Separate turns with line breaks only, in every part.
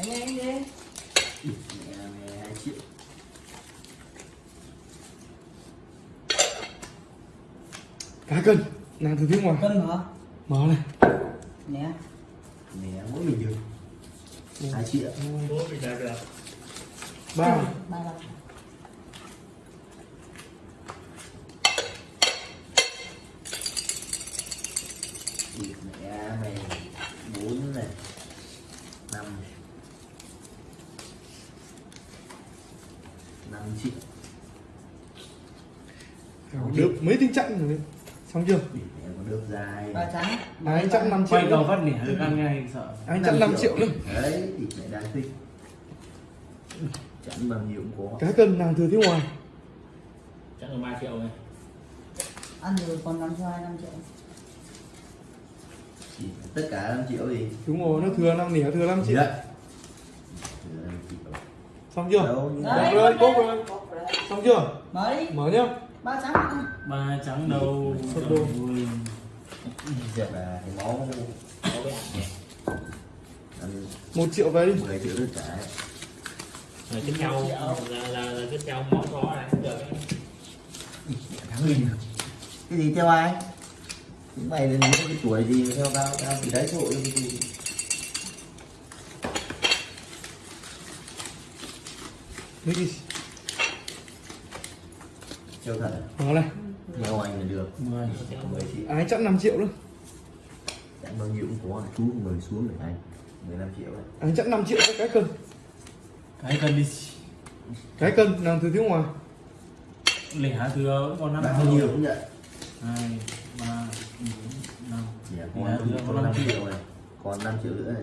anh em đi
mẹ mẹ hai triệu
cá cân. Nàng từ phía ngoài.
Cân hả?
Mở này.
Nè.
Mẹ mỗi mình được. Hai triệu.
Bố bị đạt được.
Ba.
Ba
mẹ mày bốn này năm năm triệu
được mấy tiếng chặn rồi đấy? Xong chưa?
Được dài
ba trắng
anh chặn 5 triệu
quay đầu phát nẻ được ăn ngay sợ.
Anh chặn 5 triệu nữa.
Đấy thì mẹ đang thích. Chẵn bao nhiêu cũng có.
Cá cân nàng từ phía ngoài
chắc là ba triệu này
ăn được còn năm cho hai năm triệu.
Chỉ tất cả 5 triệu gì
đúng rồi nó thừa năm nỉa thừa 5
gì
triệu.
Đấy Thừa 5 triệu.
xong chưa
đấy
rồi,
bốc đấy,
rồi.
bốc đấy.
xong chưa?
Mấy
mở nhá
ba trắng
ba trắng đầu
Sốt đô.
Ui.
giờ là cái máu
cái
một triệu về đi.
10 triệu tất cả
rồi tiếp theo là là, là tiếp theo món đó này được.
Thắng cái gì theo ai? Mày là những cái tuổi gì theo tao? Tao thì đấy tội cái gì Theo thật à?
mở này.
Theo anh là được.
Mười
Theo
10 triệu
anh chặn 5 triệu nữa
chẳng bao nhiêu cũng có chú người xuống để anh. 15 triệu đấy
anh chặn 5 triệu cái cân?
Cái cần đi.
Cái cân nàng từ phía ngoài?
Lẻ thừa vẫn còn năm
bao nhiêu cũng nhận
hai ba bốn năm.
Dạ,
Dạ,
còn
năm
5
triệu.
này còn 5 triệu. nữa này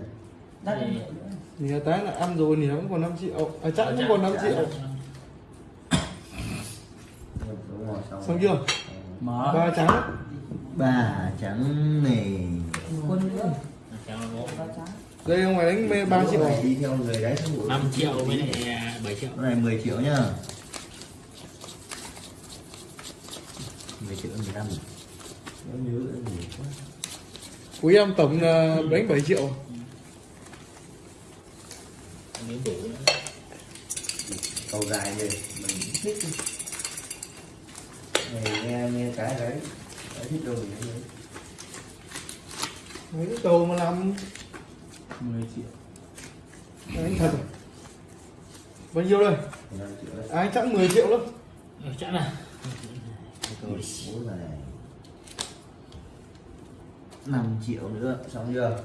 đất năm triệu nữa.
Nỉa tái là ăn rồi nỉa vẫn còn 5 triệu. À chặn vẫn còn 5 triệu
đúng rồi xong
chưa?
Mở.
Ba trắng.
Ba trắng này
quân ba
đây ông ngoài đánh mê 3 triệu.
này đi theo người đấy rồi.
5 triệu với lại à, 7 triệu.
Cái này 10 triệu nhá. 10 triệu 15 Em nhớ em nhiều quá
của em tổng là đánh 7 triệu.
Cầu dài gì mình thích đi. này nghe nghe cái đấy. Cái thích đâu mình nghe
mấy cái cầu mà làm
mười triệu.
Đánh thật à? bao nhiêu đây?
15 triệu đấy.
Anh chặn 10 triệu lắm.
Ờ, chắc là.
Rồi, 5 triệu nữa xong chưa?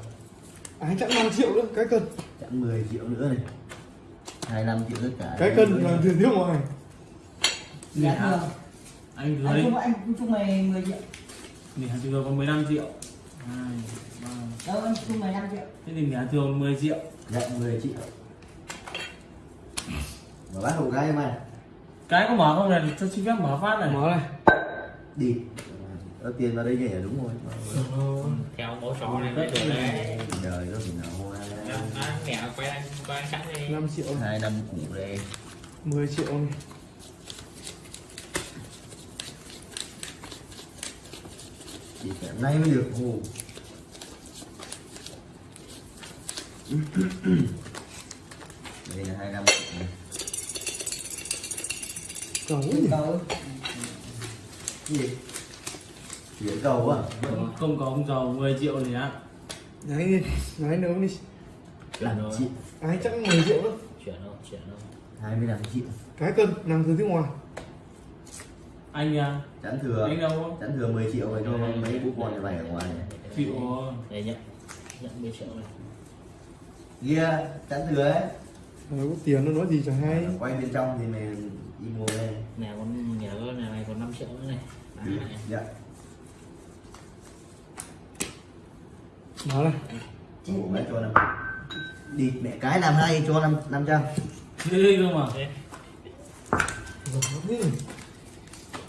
Anh chặn 5 triệu nữa cái cân
chẵn 10 triệu nữa này. 25 triệu tất cả.
Cái cân nàng từ phía ngoài.
Dạ thừa
anh thừa
anh chung anh chung mày 10 triệu.
Lẻ thừa còn 15 triệu. Hai ba.
Đâu anh chung mày 5 triệu.
Thế thì lẻ thừa còn 10 triệu.
Dạ 10 triệu. Mà bác hậu gái mà
cái có mở không này? Cho xin phép mở phát này.
Mở này.
Đi. Có tiền vào đây nhỉ đúng rồi.
Theo mẫu trò này biết được đấy
đời nó thì nào
mẹ quay anh quay anh sẵn đi.
5 triệu. Này.
hai năm cũ đây.
10 triệu. này
chỉ phải nay mới được hồ đây là hai năm
cầu nhỉ?
cầu
gì? Chuyển cầu à
không có ông giàu 10 triệu gì á.
Đấy đấy nấu đi.
Làm
rồi.
chị.
Anh chặn 10 triệu nữa
chuyển đâu chuyển đâu
25 triệu.
Cái cân nàng từ phía ngoài
anh à
chẵn thừa.
anh đâu
chẵn thừa 10 triệu rồi cho mấy bố con nhà mày ở ngoài này.
Chịu
đây nhận nhận 10 triệu này.
Kia chẵn thừa ấy.
Rồi có tiền nó nói gì chẳng hay.
Quay bên trong thì mày đi mua đây.
Nhà con nhà con nhà này còn 5 triệu nữa này. Đấy, này.
dạ.
Mở này
Ủa, mẹ cho năm. Đi mẹ cái làm hay cho năm năm trăm.
Ghê cơ mà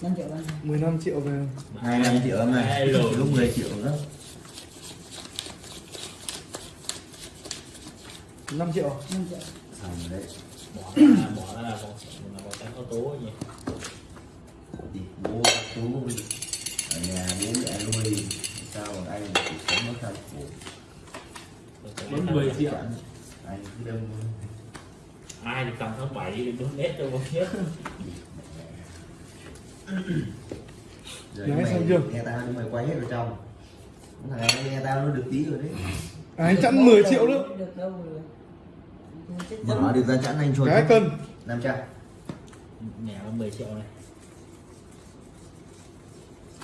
5 triệu anh
15 triệu về.
Hai năm triệu em này lúc 10 triệu nữa
5 triệu.
5 triệu.
Xong rồi đấy.
Bỏ ra bỏ ra là còn là còn cái ô tô gì
đi bố chú ở nhà bố mẹ nuôi sao mà anh chỉ sống nó thân khổ?
Vẫn 10 triệu.
Anh cứ đâm
ai thì cầm tháng 7 thì đúng nét cho một chiếc
rồi
Đấy,
mày
xong chưa?
nghe tao nhưng mày quay hết vào trong thằng này nghe tao nó được tí rồi đấy
À, anh chẵn 10 triệu nữa
được đâu rồi
mở được ra chẵn anh cho
cái cân
năm trăm
mẹ nó 10 triệu này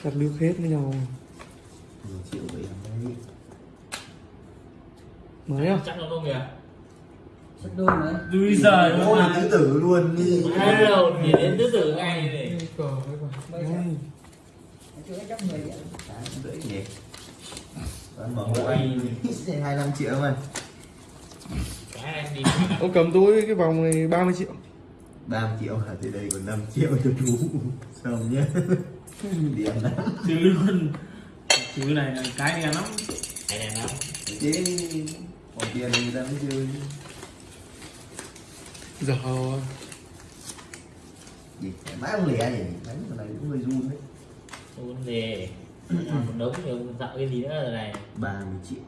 đặt nước hết với nhau
mười triệu vậy đấy
mới à
chắc nó không kìa
Chết đôi nữa
Ui giời
ôi tứ tử luôn đi
Hello, nhìn đến tứ tử ngay này
10 triệu
rưỡi nhỉ Vẫn mở hộ anh. 25 triệu mà.
Cái
Ô cầm tôi cái vòng này 30 triệu.
30 triệu hả? Thì đây còn 5 triệu cho chú. Xong nhé điểm lắm.
Chứ luôn Chứ này là cái đen lắm.
Này này nó
chứ còn tiền người ta mới chơi
giờ
gì? Mãi không lẻ nhỉ đánh cái này cũng hơi run đấy.
Đề một đống thì ông dạo cái gì nữa rồi này?
30 triệu.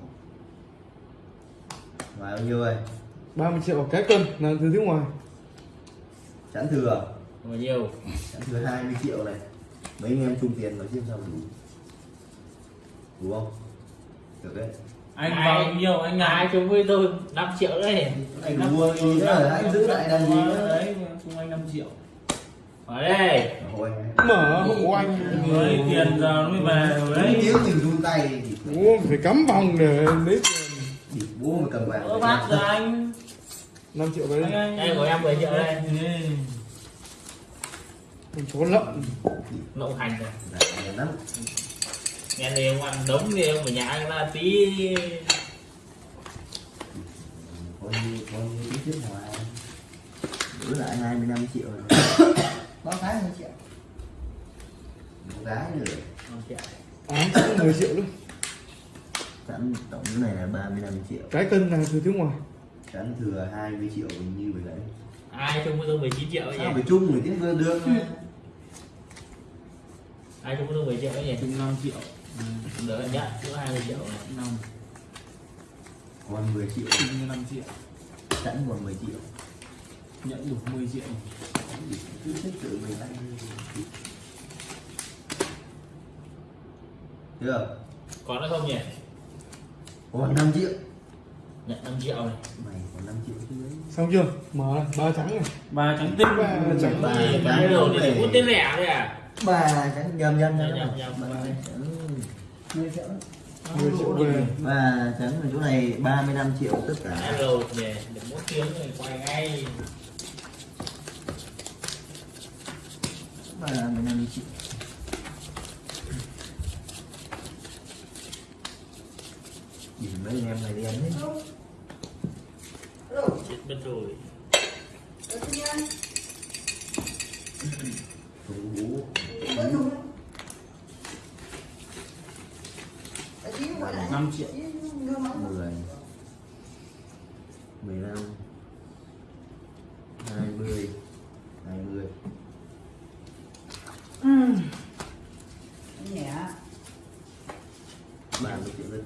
Ngoài bao nhiêu rồi
30 triệu cái cân là từ phía ngoài.
Chẵn thừa.
Bao nhiêu?
Chẵn thừa 20 triệu này. Mấy anh em chung tiền nói xem sao đủ. Đủ không? Được đấy.
Anh vào bao nhiêu anh
ai
ngài
chung với tôi 5 triệu đấy.
Anh mua gì nữa? anh giữ lại làm gì nữa?
Đấy chung anh 5 triệu
ở đây.
Mở hộ anh.
Người tiền giờ nó mới về rồi
đấy.
Đấy
tiếng mình run tay
Ủa, phải cắm vòng để lấy tiền.
Bố mà cầm vàng
bác giờ anh?
5 triệu đấy
đây. Của em 10 triệu đây.
Mình trốn lợn.
Lậu hành rồi.
Dạ, lắm.
Nghe thì ông ăn đống thì ông ở nhà anh ra tí.
Như có như tí trước ngoài giữ lại 25 triệu rồi
Cái 10 triệu
một gái nữa.
Năm triệu.
án cũng 10 triệu luôn
sẵn tổng cái này là 35 triệu.
Cái cân là từ phía ngoài.
Sẵn thừa 20 triệu như vậy đấy.
Ai chung với tôi 19 triệu ấy
sao phải chung người tiếng vừa được
ai chung với tôi 10 triệu nhỉ?
Chung 5 triệu.
Đỡ nhận có 20 triệu này.
5
còn 10 triệu.
Chung 5 triệu.
Sẵn còn 10 triệu
Nhận đủ 10 triệu
cứ thích tự mình tay chưa
còn nữa không nhỉ?
Còn 5 triệu.
Nhận 5 triệu này.
Mày còn 5 triệu chứ đấy.
Xong chưa? Mở này ba trắng này.
Ba trắng tinh
Ba trắng.
Ba trắng
thì
này.
hút tên lẻ thôi à?
Ba trắng nhầm nhầm
Nhầm,
nhầm.
Nhầm,
Ba
nhầm.
trắng.
10 triệu
về
và trắng ở chỗ này 35 triệu tất cả.
Rồi về được mỗi tiếng rồi quay ngay.
Và 15 triệu. Nhìn mấy anh em này đen đấy
chết mất rồi.
Hãy subscribe
cho
kênh Ghiền
Mì Gõ Để không bỏ lỡ những video hấp dẫn
5 triệu.
10 15 20 20 ừ.
nhẹ.
30 triệu lên.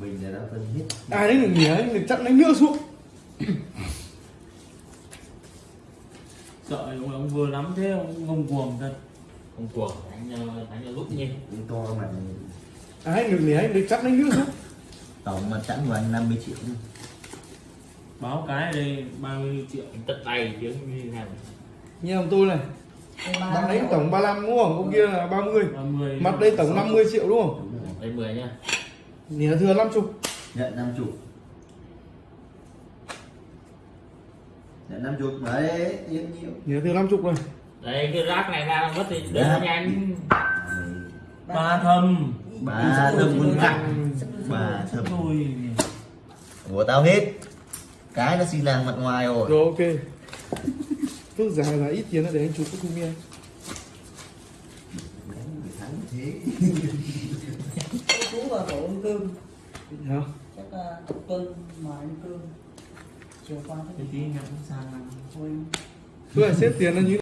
Mình đã phân hết.
Ai đấy đừng nhớ đừng chặn đánh nữa xuống.
Sợ ông, ông vừa lắm thế ông ngông cuồng thật
không cuồng đánh ờ, đánh là lúc nhiên
to mà.
Ai được nhỉ anh? Được chặn đánh xuống
tổng mà chẵn vào anh 50 triệu.
Báo cái đây 30 triệu.
Tất tay tiếng như thế nào?
Như ông tôi này. Mặt đấy tổng 35 đúng không? Ông kia là 30
30
mặt đây tổng 50 triệu đúng không?
Rồi.
Đây 10 nhá
nhỉ thừa 50
nhận 50 nhận 50 mà đấy yên nhiều
nhỉ thừa 50 này
đây cái rác này ra mất thì đỡ
Rác.
nhanh.
Ba thâm.
Bà thơm quân cặng bà thơm
Thôi
của tao hết. Cái nó xin làng mặt ngoài rồi.
Rồi ok. Phước dài là ít tiền nữa để anh chụp cái
thắng thế
chú vào tổ ăn cơm
hả?
Chắc là tuần mà ăn cơm. Chiều qua
Cái tí nhập cũng sang
thôi.
Tôi là xếp tiền là như